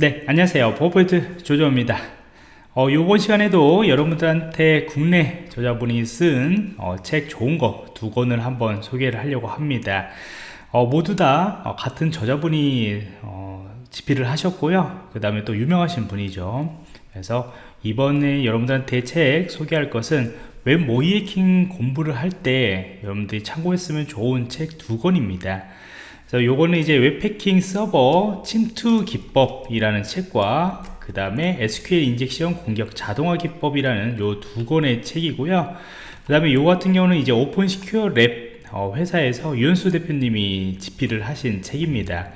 네 안녕하세요. 버퍼트 조조입니다. 어, 이번 시간에도 여러분들한테 국내 저자분이 쓴책 어, 좋은 거 두 권을 한번 소개를 하려고 합니다. 어, 모두 다 어, 같은 저자분이 어, 집필을 하셨고요. 그 다음에 또 유명하신 분이죠. 그래서 이번에 여러분들한테 책 소개할 것은 웹 모의해킹 공부를 할 때 여러분들이 참고했으면 좋은 책 두 권입니다 그래서 요거는 이제 웹해킹 서버 침투 기법이라는 책과 그 다음에 SQL injection 공격 자동화 기법이라는 요 두 권의 책이고요. 그 다음에 요 같은 경우는 이제 오픈 시큐어 랩 어, 회사에서 유현수 대표님이 집필을 하신 책입니다.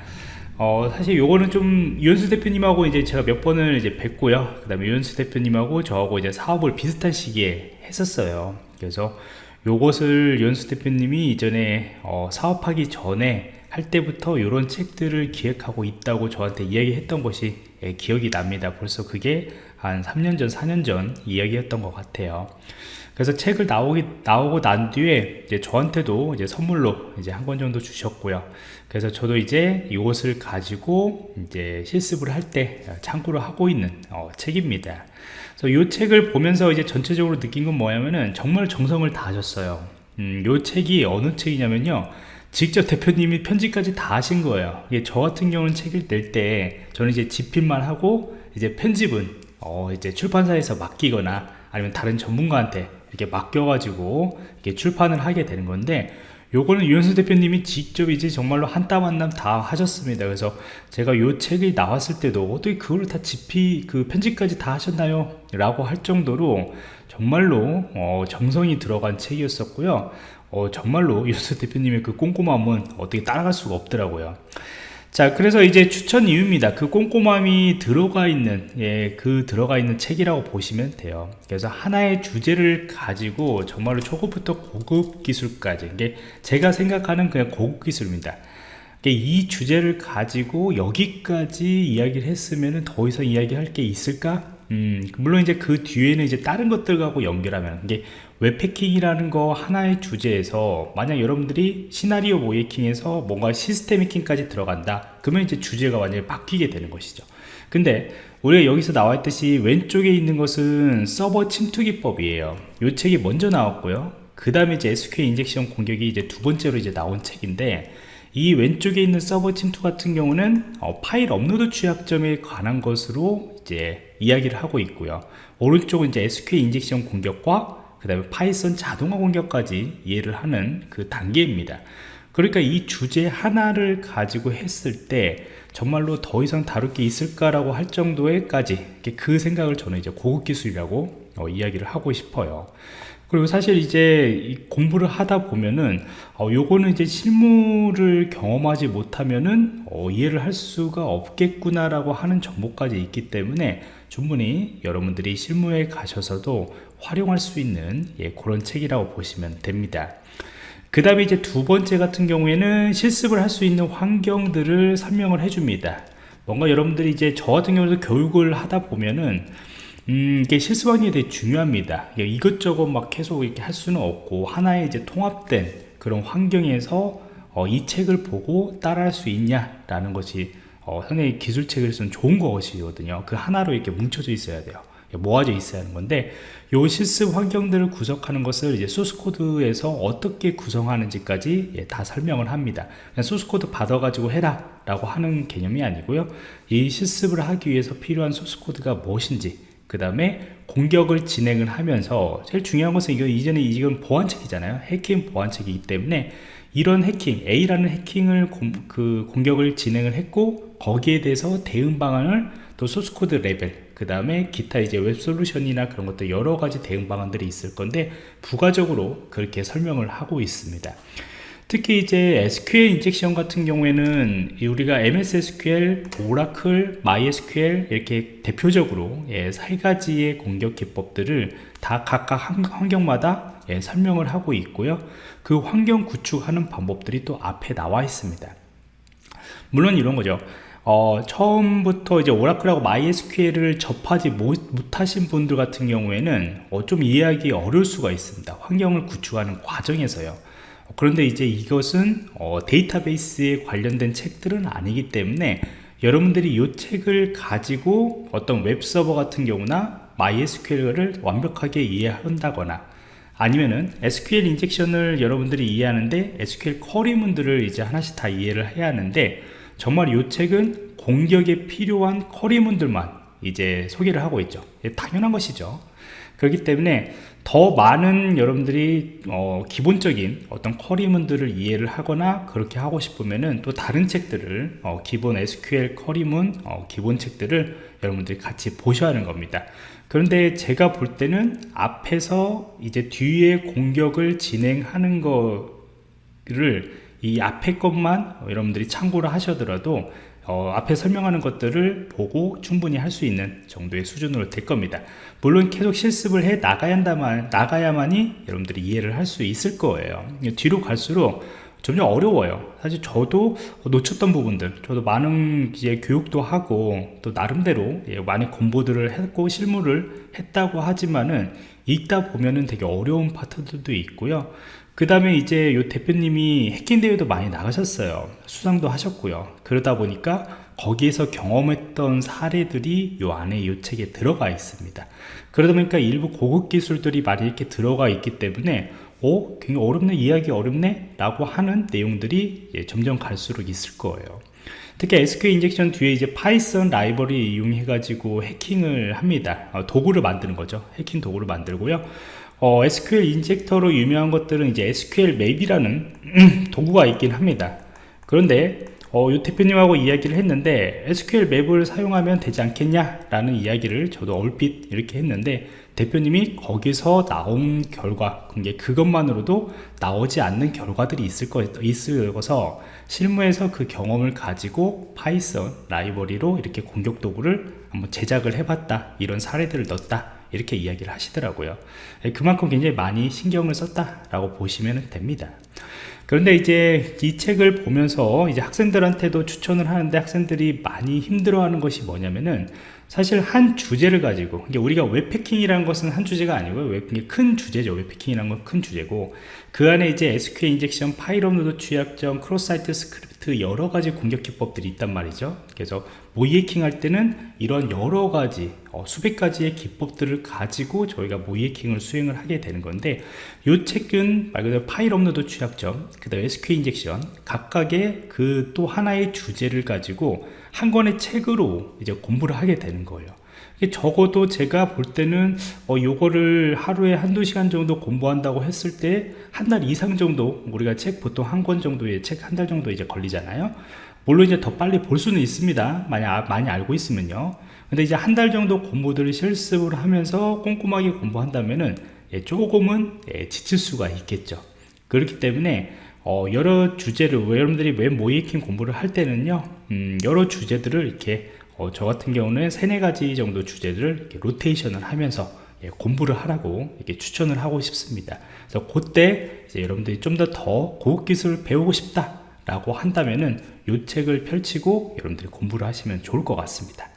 어, 사실 요거는 좀 유현수 대표님하고 이제 제가 몇 번을 이제 뵙고요. 그 다음에 유현수 대표님하고 저하고 이제 사업을 비슷한 시기에 했었어요. 그래서 요것을 유현수 대표님이 이전에 어, 사업하기 전에 할 때부터 이런 책들을 기획하고 있다고 저한테 이야기했던 것이 예, 기억이 납니다. 벌써 그게 한 3년 전 4년 전 이야기였던 것 같아요. 그래서 책을 나오기 나오고 난 뒤에 이제 저한테도 이제 선물로 이제 한 권 정도 주셨고요. 그래서 저도 이제 이것을 가지고 이제 실습을 할 때 참고를 하고 있는 어, 책입니다. 그래서 이 책을 보면서 이제 전체적으로 느낀 건 뭐냐면은 정말 정성을 다하셨어요. 음, 이 책이 어느 책이냐면요 직접 대표님이 편집까지 다 하신 거예요. 이게 저 같은 경우는 책을 낼 때 저는 이제 집필만 하고 이제 편집은 어 이제 출판사에서 맡기거나 아니면 다른 전문가한테 이렇게 맡겨가지고 이렇게 출판을 하게 되는 건데 요거는 유현수 대표님이 직접 이제 정말로 한 땀 한 땀 다 하셨습니다. 그래서 제가 요 책이 나왔을 때도 어떻게 그걸 다 집필 그 편집까지 다 하셨나요? 라고 할 정도로 정말로 어 정성이 들어간 책이었었고요 어, 정말로 유수 대표님의 그 꼼꼼함은 어떻게 따라갈 수가 없더라고요. 자 그래서 이제 추천 이유입니다. 그 꼼꼼함이 들어가 있는 예, 그 들어가 있는 책이라고 보시면 돼요. 그래서 하나의 주제를 가지고 정말로 초급부터 고급 기술까지 이게 제가 생각하는 그냥 고급 기술입니다. 이 주제를 가지고 여기까지 이야기를 했으면 더 이상 이야기할 게 있을까? 음, 물론 이제 그 뒤에는 이제 다른 것들하고 연결하면 이게 웹해킹이라는 거 하나의 주제에서 만약 여러분들이 시나리오 모의해킹에서 뭔가 시스템 해킹까지 들어간다. 그러면 이제 주제가 완전히 바뀌게 되는 것이죠. 근데 우리가 여기서 나와 있듯이 왼쪽에 있는 것은 서버 침투 기법이에요. 이 책이 먼저 나왔고요. 그 다음에 이제 SQL injection 공격이 이제 두 번째로 이제 나온 책인데 이 왼쪽에 있는 서버 침투 같은 경우는 어, 파일 업로드 취약점에 관한 것으로 이제 이야기를 하고 있고요. 오른쪽은 이제 SQL injection 공격과 그 다음에 Python 자동화 공격까지 이해를 하는 그 단계입니다. 그러니까 이 주제 하나를 가지고 했을 때 정말로 더 이상 다룰 게 있을까라고 할 정도에까지 그 생각을 저는 이제 고급 기술이라고 어, 이야기를 하고 싶어요 그리고 사실 이제 공부를 하다 보면은 어, 요거는 이제 실무를 경험하지 못하면은 어, 이해를 할 수가 없겠구나 라고 하는 정보까지 있기 때문에 충분히 여러분들이 실무에 가셔서도 활용할 수 있는 예, 그런 책이라고 보시면 됩니다. 그 다음에 이제 두 번째 같은 경우에는 실습을 할 수 있는 환경들을 설명을 해줍니다. 뭔가 여러분들이 이제 저 같은 경우도 교육을 하다 보면은 음, 이게 실습 환경이 되게 중요합니다. 이것저것 막 계속 이렇게 할 수는 없고 하나의 이제 통합된 그런 환경에서 어, 이 책을 보고 따라할 수 있냐 라는 것이 어, 상당히 기술책을 쓰는 좋은 것이거든요. 그 하나로 이렇게 뭉쳐져 있어야 돼요. 모아져 있어야 하는 건데 요 실습 환경들을 구성하는 것을 이제 소스 코드에서 어떻게 구성하는지까지 예, 다 설명을 합니다. 그냥 소스 코드 받아 가지고 해라 라고 하는 개념이 아니고요. 이 실습을 하기 위해서 필요한 소스 코드가 무엇인지 그 다음에 공격을 진행을 하면서 제일 중요한 것은 이거 이전에 이건 보안책이잖아요. 해킹 보안책이기 때문에 이런 해킹 A라는 해킹을 공, 그 공격을 진행을 했고 거기에 대해서 대응 방안을 또 소스코드 레벨 그 다음에 기타 이제 웹솔루션이나 그런 것들 여러 가지 대응 방안들이 있을 건데 부가적으로 그렇게 설명을 하고 있습니다 특히 이제 SQL injection 같은 경우에는 우리가 MS SQL, Oracle, MySQL 이렇게 대표적으로 예, 세 가지의 공격 기법들을 다 각각 환경마다 예, 설명을 하고 있고요. 그 환경 구축하는 방법들이 또 앞에 나와 있습니다. 물론 이런 거죠. 어, 처음부터 이제 오라클하고 MySQL을 접하지 못, 하신 분들 같은 경우에는 어, 좀 이해하기 어려울 수가 있습니다. 환경을 구축하는 과정에서요 그런데 이제 이것은 어, 데이터베이스에 관련된 책들은 아니기 때문에 여러분들이 이 책을 가지고 어떤 웹서버 같은 경우나 MySQL을 완벽하게 이해한다거나 아니면은 SQL 인젝션을 여러분들이 이해하는데 SQL 쿼리문들을 이제 하나씩 다 이해를 해야 하는데 정말 이 책은 공격에 필요한 쿼리문들만 이제 소개를 하고 있죠. 당연한 것이죠 그렇기 때문에 더 많은 여러분들이 어, 기본적인 어떤 쿼리문들을 이해를 하거나 그렇게 하고 싶으면은 또 다른 책들을 어, 기본 SQL 쿼리문 어, 기본 책들을 여러분들이 같이 보셔야 하는 겁니다. 그런데 제가 볼 때는 앞에서 이제 뒤에 공격을 진행하는 거를 이 앞에 것만 여러분들이 참고를 하셔더라도 어, 앞에 설명하는 것들을 보고 충분히 할 수 있는 정도의 수준으로 될 겁니다. 물론 계속 실습을 해 나가야 한다만 나가야만이 여러분들이 이해를 할 수 있을 거예요. 뒤로 갈수록 점점 어려워요. 사실 저도 놓쳤던 부분들 저도 많은 이제 교육도 하고 또 나름대로 예, 많은 공부들을 했고 실무를 했다고 하지만은 읽다 보면은 되게 어려운 파트들도 있고요 그 다음에 이제 요 대표님이 해킹 대회도 많이 나가셨어요. 수상도 하셨고요. 그러다 보니까 거기에서 경험했던 사례들이 요 안에 요 책에 들어가 있습니다. 그러다 보니까 일부 고급 기술들이 많이 이렇게 들어가 있기 때문에 오 굉장히 어렵네? 이해하기 어렵네? 라고 하는 내용들이 예, 점점 갈수록 있을 거예요. 특히 SQL injection 뒤에 이제 Python 라이브러리 이용해 가지고 해킹을 합니다. 어, 도구를 만드는 거죠. 해킹 도구를 만들고요 어, SQL injector로 유명한 것들은 이제 SQL map이라는 도구가 있긴 합니다. 그런데 어, 유 대표님하고 이야기를 했는데 SQL map을 사용하면 되지 않겠냐 라는 이야기를 저도 얼핏 이렇게 했는데 대표님이 거기서 나온 결과 그것만으로도 나오지 않는 결과들이 있을 거 있어서 실무에서 그 경험을 가지고 Python 라이브러리로 이렇게 공격 도구를 한번 제작을 해봤다 이런 사례들을 넣었다 이렇게 이야기를 하시더라고요. 예, 그만큼 굉장히 많이 신경을 썼다 라고 보시면 됩니다. 그런데 이제 이 책을 보면서 이제 학생들한테도 추천을 하는데 학생들이 많이 힘들어하는 것이 뭐냐면은 사실 한 주제를 가지고 우리가 웹해킹이라는 것은 한 주제가 아니고요 웹, 큰 주제죠. 웹해킹이라는 건 큰 주제고 그 안에 이제 SQL injection, 파일 업로드 취약점, cross site script 여러 가지 공격 기법들이 있단 말이죠. 그래서 모의해킹 할 때는 이런 여러 가지 어, 수백 가지의 기법들을 가지고 저희가 모의해킹을 수행을 하게 되는 건데 이 책은 말 그대로 파일 업로드 취약점 그 다음에 SQL injection 각각의 그 또 하나의 주제를 가지고 한 권의 책으로 이제 공부를 하게 되는 거예요 적어도 제가 볼 때는 어, 요거를 하루에 한두 시간 정도 공부한다고 했을 때 한 달 이상 정도 우리가 책 보통 한 권 정도의 책 한 달 정도 이제 걸리잖아요. 물론 이제 더 빨리 볼 수는 있습니다. 많이, 아, 많이 알고 있으면요. 근데 이제 한 달 정도 공부들을 실습을 하면서 꼼꼼하게 공부한다면은 예, 조금은 예, 지칠 수가 있겠죠. 그렇기 때문에 어, 여러 주제를 여러분들이 웹 모이킹 공부를 할 때는요 음, 여러 주제들을 이렇게 어, 저 같은 경우는 세네 가지 정도 이렇게 로테이션을 하면서 예, 공부를 하라고 이렇게 추천을 하고 싶습니다. 그래서 그때 이제 여러분들이 좀 더 더 고급 기술을 배우고 싶다 라고 한다면은 이 책을 펼치고 여러분들이 공부를 하시면 좋을 것 같습니다.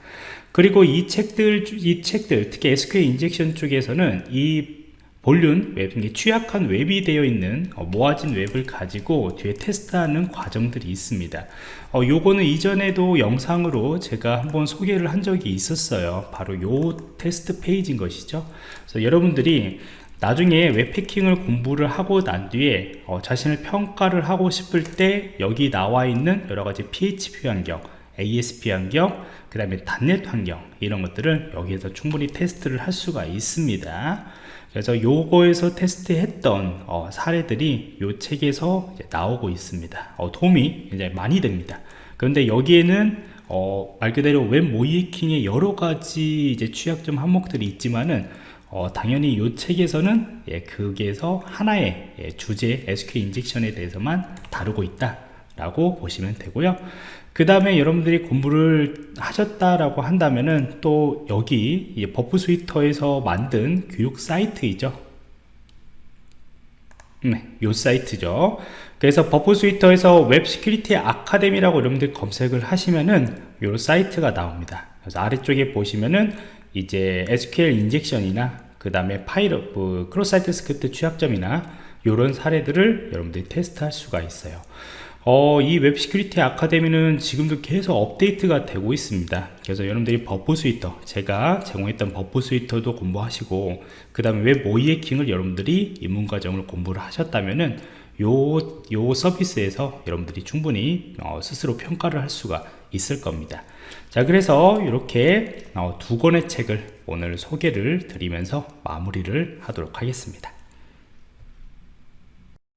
그리고 이 책들 이 책들 특히 SQL injection 쪽에서는 이 vuln web, 취약한 웹이 되어 있는 어, 모아진 웹을 가지고 뒤에 테스트하는 과정들이 있습니다. 어, 요거는 이전에도 영상으로 제가 한번 소개를 한 적이 있었어요. 바로 요 테스트 페이지인 것이죠. 그래서 여러분들이 나중에 웹해킹을 공부를 하고 난 뒤에 어, 자신을 평가를 하고 싶을 때 여기 나와 있는 여러가지 PHP 환경 ASP 환경 그 다음에 .NET 환경 이런 것들을 여기에서 충분히 테스트를 할 수가 있습니다 그래서 요거에서 테스트했던 어, 사례들이 요 책에서 나오고 있습니다. 어, 도움이 굉장히 많이 됩니다. 그런데 여기에는 어, 말 그대로 웹 모의해킹의 여러 가지 이제 취약점 항목들이 있지만은 어, 당연히 이 책에서는 예, 거기에서 하나의 예, 주제 SQL injection에 대해서만 다루고 있다 라고 보시면 되고요. 그 다음에 여러분들이 공부를 하셨다라고 한다면은 또 여기 Burp Suite에서 만든 교육 사이트이죠. 네, 요 사이트죠. 그래서 Burp Suite에서 Web Security Academy라고 여러분들 검색을 하시면은 요 사이트가 나옵니다. 그래서 아래쪽에 보시면은 이제 SQL injection이나 그 다음에 파이럿 뭐 cross site script 취약점이나 이런 사례들을 여러분들이 테스트할 수가 있어요 어, 이 Web Security Academy는 지금도 계속 업데이트가 되고 있습니다. 그래서 여러분들이 Burp Suite, 제가 제공했던 Burp Suite도 공부하시고, 그 다음에 웹 모의 해킹을 여러분들이 입문과정을 공부를 하셨다면은, 요, 요 서비스에서 여러분들이 충분히 어, 스스로 평가를 할 수가 있을 겁니다. 자, 그래서 이렇게 어, 두 권의 책을 오늘 소개를 드리면서 마무리를 하도록 하겠습니다.